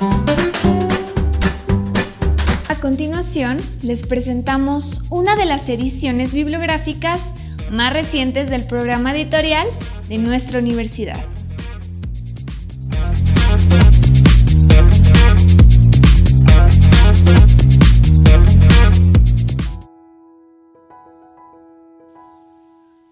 A continuación, les presentamos una de las ediciones bibliográficas más recientes del programa editorial de nuestra universidad.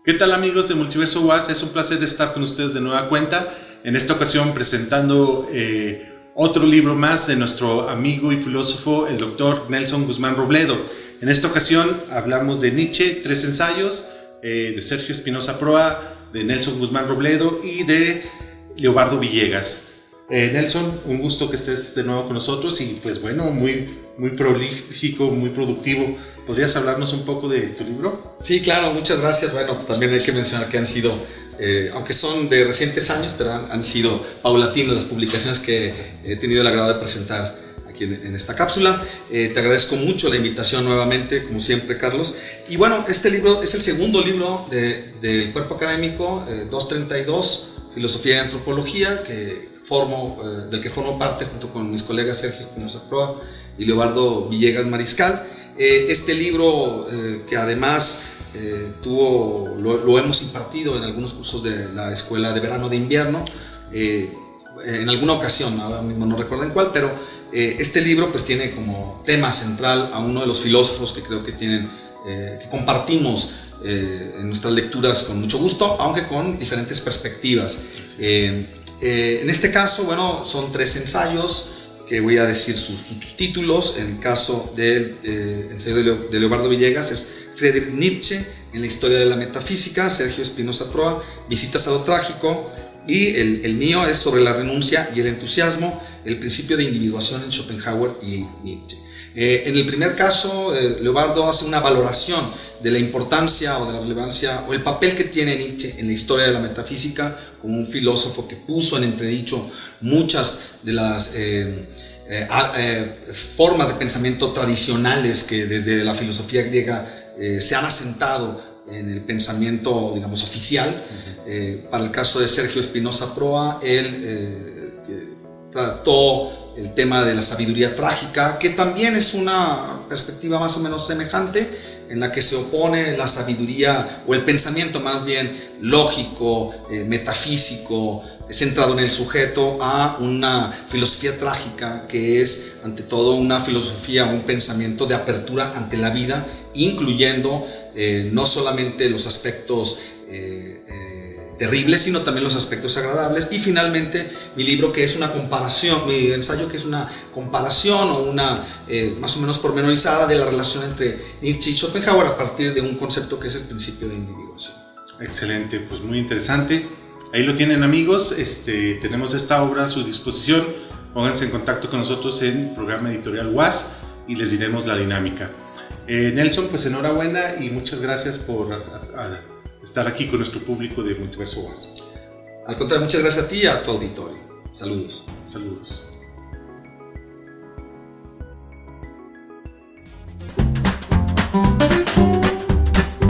¿Qué tal amigos de Multiverso UAS? Es un placer estar con ustedes de nueva cuenta, en esta ocasión presentando eh, otro libro más de nuestro amigo y filósofo, el doctor Nelson Guzmán Robledo. En esta ocasión hablamos de Nietzsche, tres ensayos, eh, de Sergio Espinosa Proa, de Nelson Guzmán Robledo y de Leobardo Villegas. Eh, Nelson, un gusto que estés de nuevo con nosotros y pues bueno, muy, muy prolífico, muy productivo. ¿Podrías hablarnos un poco de tu libro? Sí, claro, muchas gracias. Bueno, también hay que mencionar que han sido, eh, aunque son de recientes años, pero han, sido paulatinas las publicaciones que he tenido el agrado de presentar aquí en, esta cápsula. Eh, te agradezco mucho la invitación nuevamente, como siempre, Carlos. Y bueno, este libro es el segundo libro del cuerpo académico, 232, eh, Filosofía y Antropología, que formo, del que formo parte junto con mis colegas Sergio Espinosa Proa y Leobardo Villegas Mariscal. Eh, este libro, eh, que además eh, tuvo, lo, hemos impartido en algunos cursos de la Escuela de Verano de Invierno, en alguna ocasión, ahora mismo no recuerdo en cuál, pero este libro pues tiene como tema central a uno de los filósofos que creo que tienen, que compartimos en nuestras lecturas con mucho gusto, aunque con diferentes perspectivas. en este caso, bueno, son tres ensayos, que voy a decir sus, títulos. En el caso del eh, ensayo de, Leobardo Villegas es Friedrich Nietzsche en la historia de la metafísica, Sergio Espinosa Proa, Visitas a lo trágico, y el, mío es sobre la renuncia y el entusiasmo, el principio de individuación en Schopenhauer y Nietzsche. Eh, en el primer caso, eh, Leobardo hace una valoración de la importancia o de la relevancia o el papel que tiene Nietzsche en la historia de la metafísica como un filósofo que puso en entredicho muchas de las eh, formas de pensamiento tradicionales que desde la filosofía griega se han asentado en el pensamiento, digamos, oficial. para el caso de Sergio Espinosa Proa, él trató el tema de la sabiduría trágica, que también es una perspectiva más o menos semejante, en la que se opone la sabiduría o el pensamiento más bien lógico, eh, metafísico, centrado en el sujeto, a una filosofía trágica que es ante todo una filosofía, un pensamiento de apertura ante la vida, incluyendo eh, no solamente los aspectos eh, terribles, sino también los aspectos agradables. Y finalmente mi libro que es una comparación, mi ensayo que es una comparación o una eh, más o menos pormenorizada de la relación entre Nietzsche y Schopenhauer a partir de un concepto que es el principio de individuación. Excelente, pues muy interesante. Ahí lo tienen amigos, este, tenemos esta obra a su disposición. Pónganse en contacto con nosotros en programa editorial WAS y les diremos la dinámica. Eh, Nelson, pues enhorabuena y muchas gracias por estar aquí con nuestro público de Multiverso WAS. Al contrario, muchas gracias a ti y a tu auditorio. Saludos. Saludos.